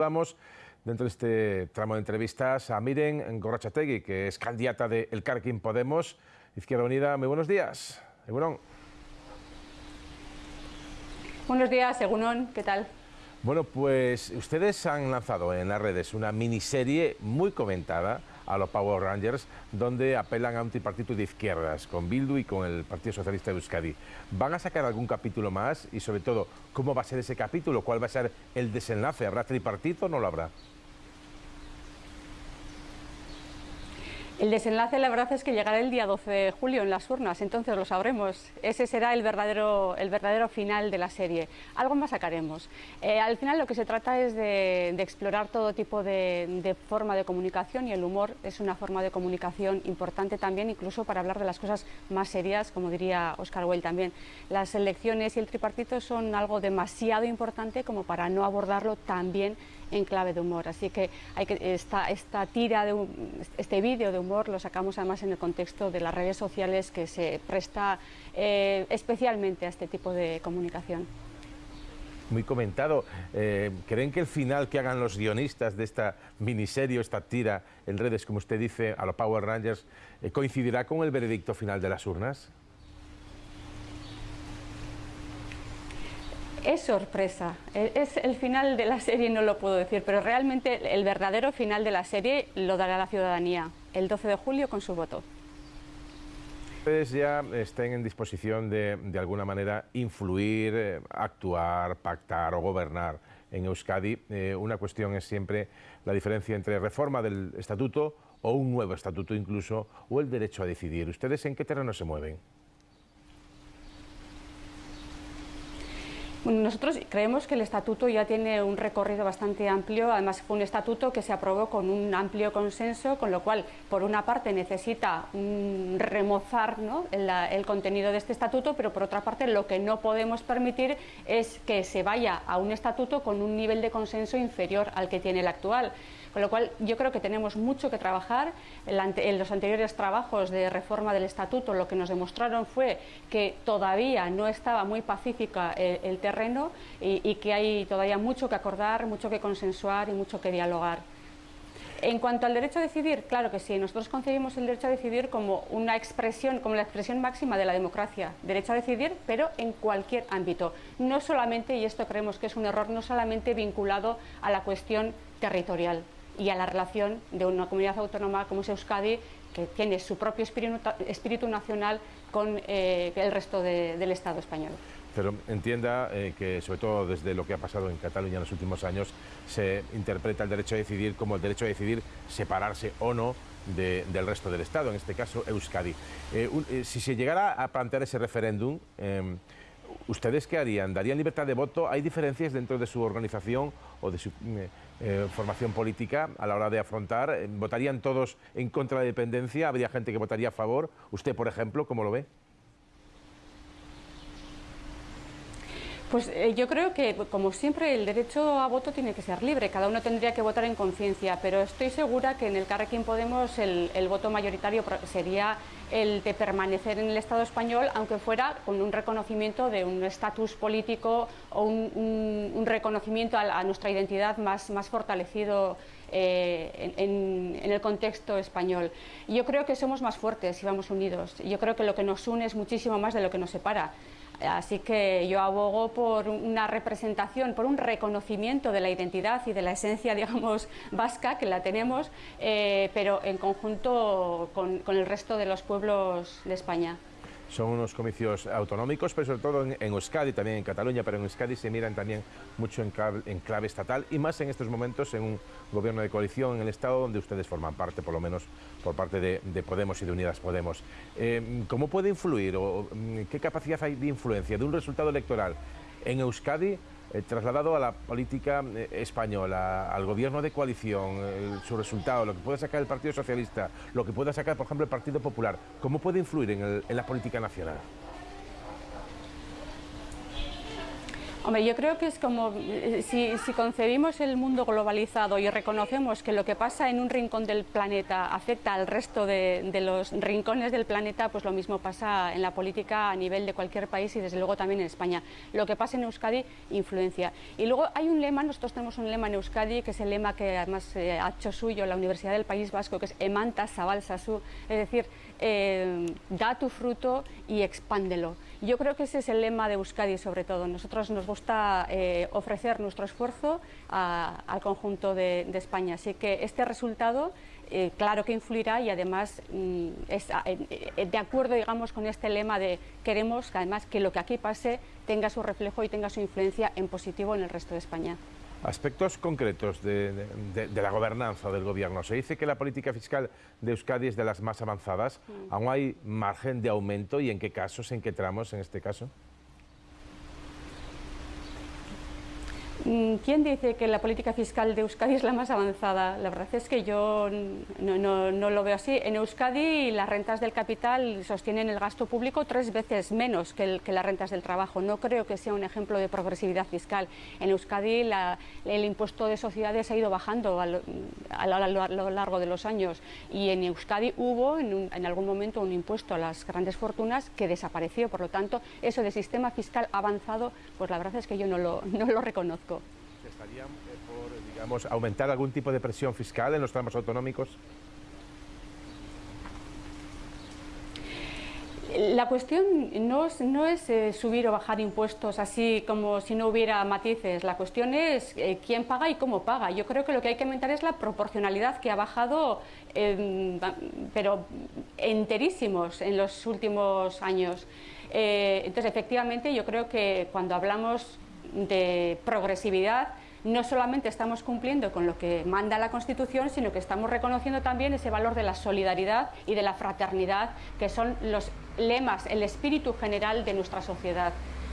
Vamos dentro de este tramo de entrevistas a Miren Gorrachategui, que es candidata de El Carquín Podemos, Izquierda Unida. Muy buenos días. Egunon. Buenos días, Egunon. ¿Qué tal? Bueno, pues ustedes han lanzado en las redes una miniserie muy comentada a los Power Rangers, donde apelan a un tripartito de izquierdas, con Bildu y con el Partido Socialista de Euskadi. ¿Van a sacar algún capítulo más? Y sobre todo, ¿cómo va a ser ese capítulo? ¿Cuál va a ser el desenlace? ¿Habrá tripartito o no lo habrá? El desenlace, la verdad, es que llegará el día 12 de julio en las urnas, entonces lo sabremos. Ese será el verdadero, el verdadero final de la serie. Algo más sacaremos. Eh, al final lo que se trata es de, explorar todo tipo de, forma de comunicación y el humor es una forma de comunicación importante también, incluso para hablar de las cosas más serias, como diría Oscar Wilde también. Las elecciones y el tripartito son algo demasiado importante como para no abordarlo también en clave de humor. Así que, hay que esta, esta tira, de este vídeo de humor lo sacamos además en el contexto de las redes sociales que se presta eh, especialmente a este tipo de comunicación muy comentado. Eh, ¿Creen que el final que hagan los guionistas de esta miniserie, esta tira en redes, como usted dice, a los Power Rangers, eh, coincidirá con el veredicto final de las urnas? Es sorpresa, e, es el final de la serie, no lo puedo decir, pero realmente el verdadero final de la serie lo dará la ciudadanía el 12 de julio con su voto. Ustedes ya estén en disposición de, de alguna manera, influir, eh, actuar, pactar o gobernar en Euskadi. Eh, una cuestión es siempre la diferencia entre reforma del estatuto o un nuevo estatuto incluso, o el derecho a decidir. ¿Ustedes en qué terreno se mueven? Nosotros creemos que el estatuto ya tiene un recorrido bastante amplio, además fue un estatuto que se aprobó con un amplio consenso, con lo cual, por una parte, necesita remozar el, contenido de este estatuto, pero por otra parte, lo que no podemos permitir es que se vaya a un estatuto con un nivel de consenso inferior al que tiene el actual. Con lo cual yo creo que tenemos mucho que trabajar. En los anteriores trabajos de reforma del estatuto lo que nos demostraron fue que todavía no estaba muy pacífica el, terreno y, que hay todavía mucho que acordar, mucho que consensuar y mucho que dialogar. En cuanto al derecho a decidir, claro que sí, nosotros concebimos el derecho a decidir como una expresión, como la expresión máxima de la democracia, derecho a decidir, pero en cualquier ámbito, no solamente, y esto creemos que es un error, no solamente vinculado a la cuestión territorial y a la relación de una comunidad autónoma como es Euskadi, que tiene su propio espíritu, nacional con eh, el resto del Estado español. Pero entienda eh, que, sobre todo desde lo que ha pasado en Cataluña en los últimos años, se interpreta el derecho a decidir como el derecho a decidir separarse o no del resto del Estado, en este caso Euskadi. Eh, si se llegara a plantear ese referéndum, em, ¿Ustedes qué harían? ¿Darían libertad de voto? ¿Hay diferencias dentro de su organización o de su eh, eh, formación política a la hora de afrontar? Eh, ¿Votarían todos en contra de la dependencia? ¿Habría gente que votaría a favor? ¿Usted, por ejemplo, cómo lo ve? Pues eh, yo creo que, como siempre, el derecho a voto tiene que ser libre, cada uno tendría que votar en conciencia, pero estoy segura que en el Carrequín Podemos el, voto mayoritario sería el de permanecer en el Estado español, aunque fuera con un reconocimiento de un estatus político o un, reconocimiento a, nuestra identidad más, más fortalecido eh, en, en, el contexto español. Yo creo que somos más fuertes si vamos unidos. Yo creo que lo que nos une es muchísimo más de lo que nos separa. Así que yo abogo por una representación, por un reconocimiento de la identidad y de la esencia, digamos, vasca, que la tenemos, eh, pero en conjunto con el resto de los pueblos de España son unos comicios autonómicos, pero sobre todo en, Euskadi, también en Cataluña, pero en Euskadi se miran también mucho en clave, estatal y más en estos momentos en un gobierno de coalición en el Estado donde ustedes forman parte, por lo menos por parte de, Podemos y de Unidas Podemos. Eh, ¿Cómo puede influir o mm, qué capacidad hay de influencia de un resultado electoral en Euskadi eh, trasladado a la política eh, española, al gobierno de coalición, su resultado, lo que puede sacar el Partido Socialista, lo que puede sacar, por ejemplo, el Partido Popular, ¿cómo puede influir en, la política nacional? Hombre, yo creo que es como eh, si, concebimos el mundo globalizado y reconocemos que lo que pasa en un rincón del planeta afecta al resto de, los rincones del planeta, pues lo mismo pasa en la política a nivel de cualquier país y desde luego también en España. Lo que pasa en Euskadi influencia. Y luego hay un lema, nosotros tenemos un lema en Euskadi, que es el lema que además eh, ha hecho suyo la Universidad del País Vasco, que es Emanta Sabal Sasu, es decir, eh, da tu fruto y expándelo. Yo creo que ese es el lema de Euskadi sobre todo. Nosotros nos gusta eh, ofrecer nuestro esfuerzo al conjunto de, España. Así que este resultado eh, claro que influirá y además mm, es eh, de acuerdo digamos con este lema de queremos además que lo que aquí pase tenga su reflejo y tenga su influencia en positivo en el resto de España. Aspectos concretos de, la gobernanza del gobierno. Se dice que la política fiscal de Euskadi es de las más avanzadas. ¿Aún hay margen de aumento y en qué casos, en qué tramos en este caso? ¿Quién dice que la política fiscal de Euskadi es la más avanzada? La verdad es que yo no, lo veo así. En Euskadi las rentas del capital sostienen el gasto público tres veces menos que, las rentas del trabajo. No creo que sea un ejemplo de progresividad fiscal. En Euskadi el impuesto de sociedades ha ido bajando a lo, largo de los años y en Euskadi hubo en, algún momento un impuesto a las grandes fortunas que desapareció. Por lo tanto, eso de sistema fiscal avanzado, pues la verdad es que yo no lo reconozco. ¿Estarían eh, por, digamos, aumentar algún tipo de presión fiscal en los tramos autonómicos? La cuestión no es, eh, subir o bajar impuestos así como si no hubiera matices, la cuestión es eh, quién paga y cómo paga. Yo creo que lo que hay que aumentar es la proporcionalidad que ha bajado, pero enterísimos en los últimos años. entonces, efectivamente, yo creo que cuando hablamos de progresividad, no solamente estamos cumpliendo con lo que manda la Constitución, sino que estamos reconociendo también ese valor de la solidaridad y de la fraternidad, que son los lemas, el espíritu general de nuestra sociedad.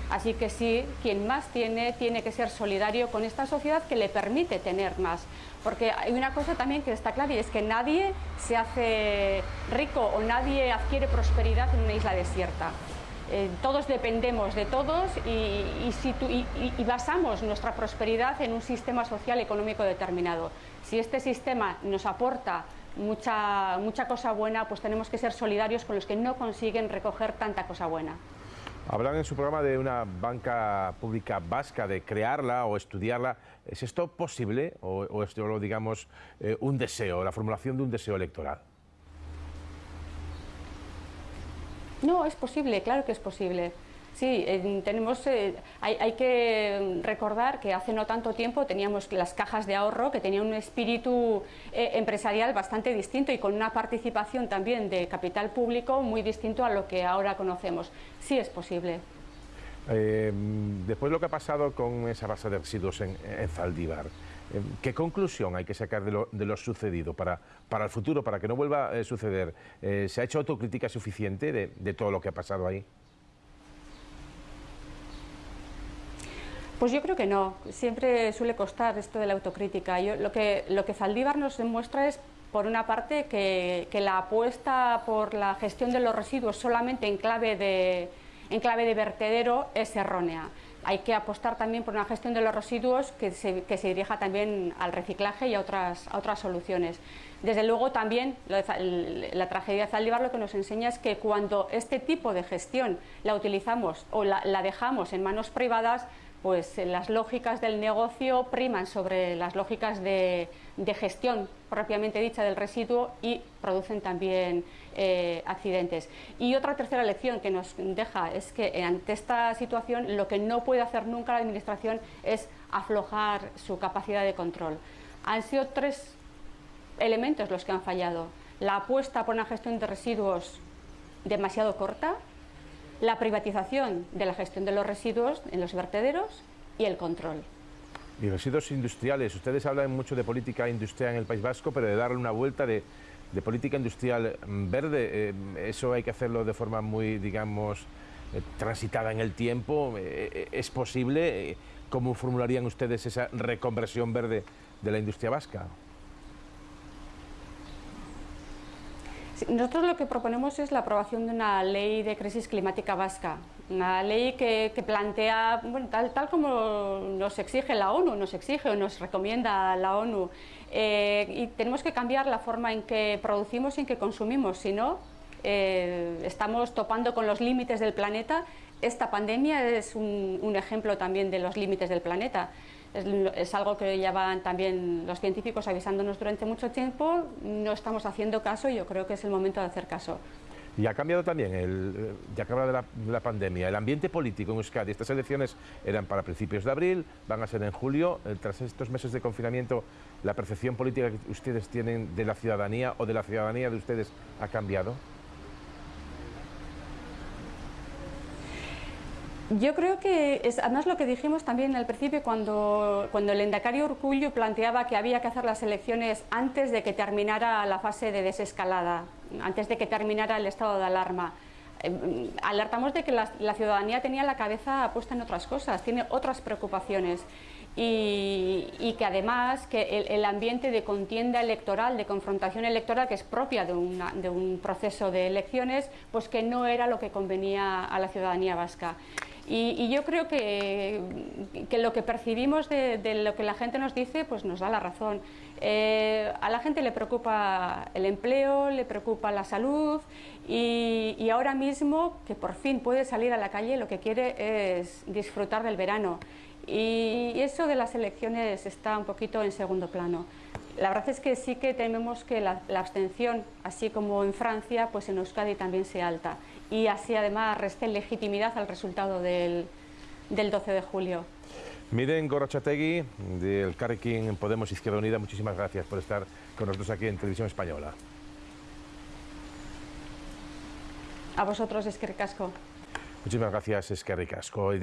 Así que sí, quien más tiene, tiene que ser solidario con esta sociedad que le permite tener más. Porque hay una cosa también que está clara y es que nadie se hace rico o nadie adquiere prosperidad en una isla desierta. Eh, todos dependemos de todos y, basamos nuestra prosperidad en un sistema social económico determinado. Si este sistema nos aporta mucha, mucha cosa buena, pues tenemos que ser solidarios con los que no consiguen recoger tanta cosa buena. Hablan en su programa de una banca pública vasca, de crearla o estudiarla. ¿Es esto posible o, es solo, digamos, eh, un deseo, la formulación de un deseo electoral? No, es posible, claro que es posible. Sí, tenemos, eh, hay, que recordar que hace no tanto tiempo teníamos las cajas de ahorro que tenían un espíritu eh, empresarial bastante distinto y con una participación también de capital público muy distinto a lo que ahora conocemos. Sí es posible. Eh, después de lo que ha pasado con esa base de residuos en, en Zaldívar, ¿Qué conclusión hay que sacar de lo, sucedido para, para, el futuro, para que no vuelva a suceder? Eh, ¿Se ha hecho autocrítica suficiente de, todo lo que ha pasado ahí? Pues yo creo que no. Siempre suele costar esto de la autocrítica. lo, que, lo que Zaldívar nos demuestra es, por una parte, que, la apuesta por la gestión de los residuos solamente en clave de, en clave de vertedero es errónea hay que apostar también por una gestión de los residuos que se, dirija también al reciclaje y a otras, soluciones. Desde luego también la tragedia de Zaldívar lo que nos enseña es que cuando este tipo de gestión la utilizamos o la, dejamos en manos privadas, pues las lógicas del negocio priman sobre las lógicas de, gestión propiamente dicha del residuo y producen también eh, accidentes. Y otra tercera lección que nos deja es que ante esta situación lo que no puede hacer nunca la Administración es aflojar su capacidad de control. Han sido tres elementos los que han fallado. La apuesta por una gestión de residuos demasiado corta, la privatización de la gestión de los residuos en los vertederos y el control. Y residuos industriales. Ustedes hablan mucho de política industrial en el País Vasco, pero de darle una vuelta de política industrial verde, eh, eso hay que hacerlo de forma muy, digamos, eh, transitada en el tiempo. Eh, ¿Es posible? ¿Cómo formularían ustedes esa reconversión verde de la industria vasca? Nosotros lo que proponemos es la aprobación de una ley de crisis climática vasca. Una ley que, plantea, bueno, tal, tal como nos exige la ONU, nos exige o nos recomienda la ONU, eh, y tenemos que cambiar la forma en que producimos y en que consumimos, si no, eh, estamos topando con los límites del planeta. Esta pandemia es un, ejemplo también de los límites del planeta. Es, algo que llevan también los científicos avisándonos durante mucho tiempo, no estamos haciendo caso y yo creo que es el momento de hacer caso. Y ha cambiado también, el, ya que habla de la, pandemia, el ambiente político en Euskadi. Estas elecciones eran para principios de abril, van a ser en julio. Eh, tras estos meses de confinamiento, ¿la percepción política que ustedes tienen de la ciudadanía o de la ciudadanía de ustedes ha cambiado? Yo creo que es además lo que dijimos también al principio cuando, cuando el endacario Urcullo planteaba que había que hacer las elecciones antes de que terminara la fase de desescalada, antes de que terminara el estado de alarma. Eh, alertamos de que la, ciudadanía tenía la cabeza puesta en otras cosas, tiene otras preocupaciones y, que además que el, ambiente de contienda electoral, de confrontación electoral que es propia de, de un proceso de elecciones, pues que no era lo que convenía a la ciudadanía vasca. Y, yo creo que, lo que percibimos de, lo que la gente nos dice pues nos da la razón. Eh, a la gente le preocupa el empleo, le preocupa la salud y, ahora mismo que por fin puede salir a la calle lo que quiere es disfrutar del verano. Y eso de las elecciones está un poquito en segundo plano. La verdad es que sí que tememos que la, la abstención, así como en Francia, pues en Euskadi también sea alta y así además reste legitimidad al resultado del, del 12 de julio. Miren Gorrochategui, del Carrequín Podemos Izquierda Unida, muchísimas gracias por estar con nosotros aquí en Televisión Española. A vosotros, Esquerricasco. Muchísimas gracias, Esquerricasco.